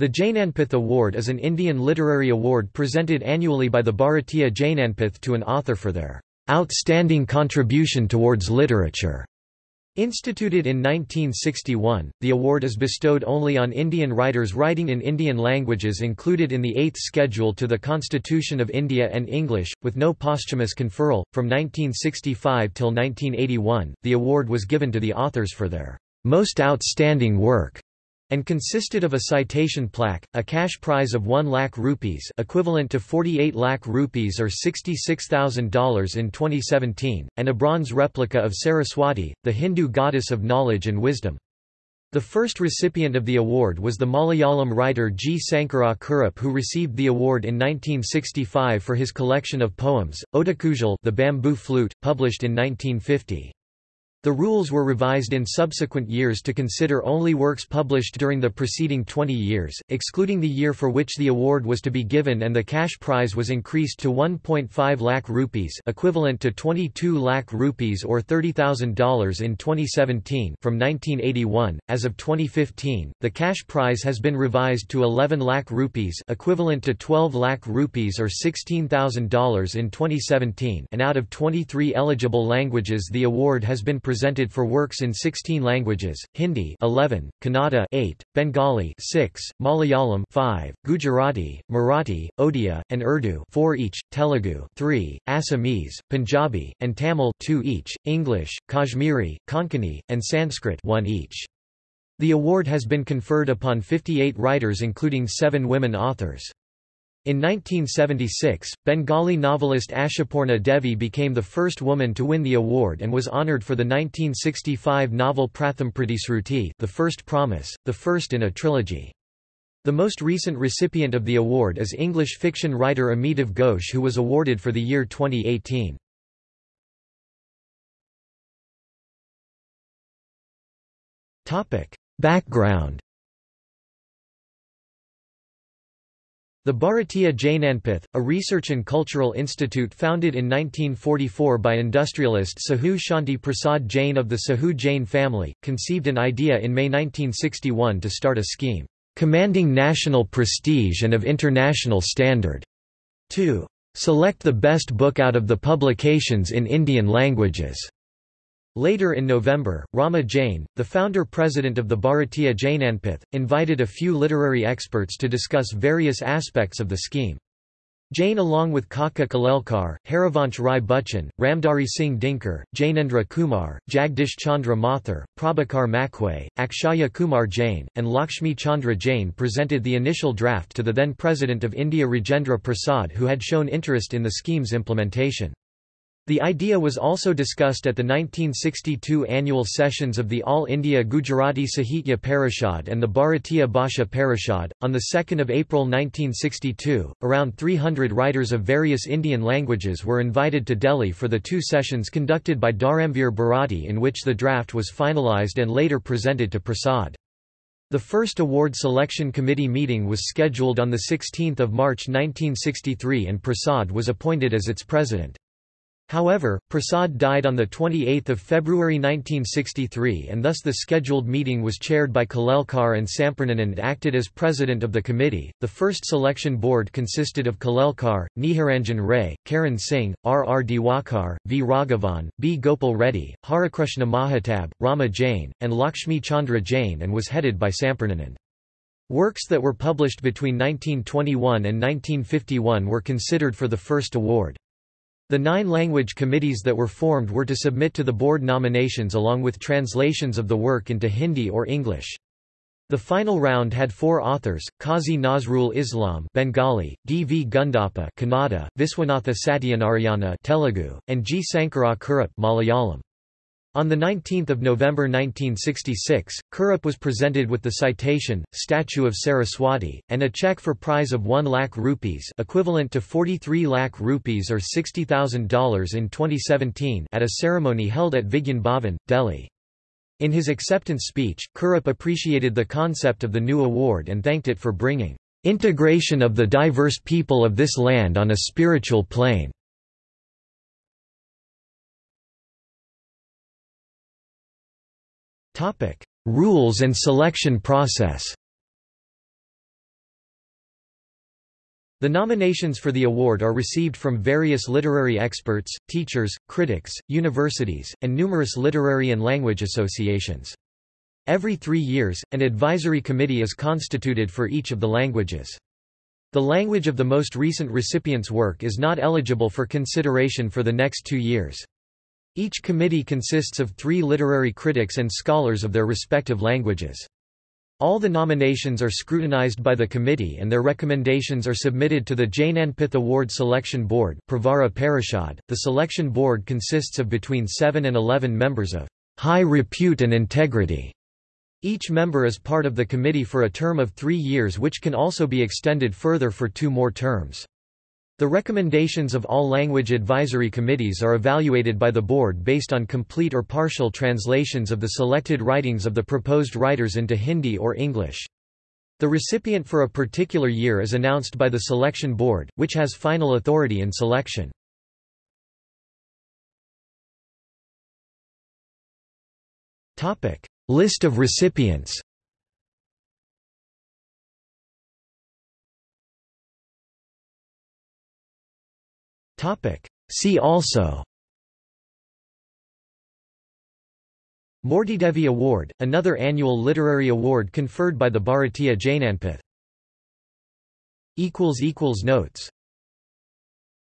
The Jnanpith Award is an Indian literary award presented annually by the Bharatiya Jnanpith to an author for their outstanding contribution towards literature. Instituted in 1961, the award is bestowed only on Indian writers writing in Indian languages included in the Eighth Schedule to the Constitution of India and English, with no posthumous conferral. From 1965 till 1981, the award was given to the authors for their most outstanding work and consisted of a citation plaque, a cash prize of 1 lakh rupees equivalent to 48 lakh rupees or $66,000 in 2017, and a bronze replica of Saraswati, the Hindu goddess of knowledge and wisdom. The first recipient of the award was the Malayalam writer G. Sankara Kurup who received the award in 1965 for his collection of poems, Odakuzhal the bamboo flute, published in 1950. The rules were revised in subsequent years to consider only works published during the preceding 20 years, excluding the year for which the award was to be given and the cash prize was increased to 1.5 lakh rupees equivalent to 22 lakh rupees or $30,000 in 2017 from 1981. As of 2015, the cash prize has been revised to 11 lakh rupees equivalent to 12 lakh rupees or $16,000 in 2017 and out of 23 eligible languages the award has been presented for works in 16 languages: Hindi 11, Kannada 8, Bengali 6, Malayalam 5, Gujarati, Marathi, Odia, and Urdu 4 each, Telugu 3, Assamese, Punjabi, and Tamil 2 each, English, Kashmiri, Konkani, and Sanskrit 1 each. The award has been conferred upon 58 writers including 7 women authors. In 1976, Bengali novelist Ashapurna Devi became the first woman to win the award and was honoured for the 1965 novel Pratham Pratisruti the first promise, the first in a trilogy. The most recent recipient of the award is English fiction writer Amitav Ghosh who was awarded for the year 2018. Background The Bharatiya Jnanpith, a research and cultural institute founded in 1944 by industrialist Sahu Shanti Prasad Jain of the Sahu Jain family, conceived an idea in May 1961 to start a scheme, "...commanding national prestige and of international standard," to "...select the best book out of the publications in Indian languages." Later in November, Rama Jain, the founder-president of the Bharatiya Jnanpith, invited a few literary experts to discuss various aspects of the scheme. Jain along with Kaka Kalelkar, Harivansh Rai Bachchan, Ramdhari Singh Dinkar, Jainendra Kumar, Jagdish Chandra Mathur, Prabhakar Machwe, Akshaya Kumar Jain, and Lakshmi Chandra Jain presented the initial draft to the then President of India Rajendra Prasad who had shown interest in the scheme's implementation. The idea was also discussed at the 1962 annual sessions of the All India Gujarati Sahitya Parishad and the Bharatiya Bhasha Parishad. On 2 April 1962, around 300 writers of various Indian languages were invited to Delhi for the two sessions conducted by Dharamveer Bharati in which the draft was finalised and later presented to Prasad. The first award selection committee meeting was scheduled on 16 March 1963 and Prasad was appointed as its president. However, Prasad died on 28 February 1963 and thus the scheduled meeting was chaired by Kalelkar and Sampurnanand acted as president of the committee. The first selection board consisted of Kalelkar, Niharanjan Ray, Karan Singh, R. R. Diwakar, V. Raghavan, B. Gopal Reddy, Harikrishna Mahatab, Rama Jain, and Lakshmi Chandra Jain and was headed by Sampurnanand. Works that were published between 1921 and 1951 were considered for the first award. The nine language committees that were formed were to submit to the board nominations along with translations of the work into Hindi or English. The final round had four authors, Qazi Nazrul Islam Bengali, D. V. Gundappa Kannada, Viswanatha Satyanarayana Telugu, and G. Sankara Kurup Malayalam. On 19 November 1966, Kurup was presented with the citation, Statue of Saraswati, and a cheque for prize of 1 lakh rupees equivalent to 43 lakh rupees or $60,000 in 2017 at a ceremony held at Vigyan Bhavan, Delhi. In his acceptance speech, Kurup appreciated the concept of the new award and thanked it for bringing "...integration of the diverse people of this land on a spiritual plane." Rules and selection process The nominations for the award are received from various literary experts, teachers, critics, universities, and numerous literary and language associations. Every three years, an advisory committee is constituted for each of the languages. The language of the most recent recipient's work is not eligible for consideration for the next two years. Each committee consists of three literary critics and scholars of their respective languages. All the nominations are scrutinized by the committee and their recommendations are submitted to the Jnanpith Award Selection Board Pravara Parishad. .The selection board consists of between 7 and 11 members of high repute and integrity. Each member is part of the committee for a term of three years which can also be extended further for two more terms. The recommendations of all language advisory committees are evaluated by the board based on complete or partial translations of the selected writings of the proposed writers into Hindi or English. The recipient for a particular year is announced by the selection board, which has final authority in selection. List of recipients See also Moortidevi Award, another annual literary award conferred by the Bharatiya Jnanpith. Notes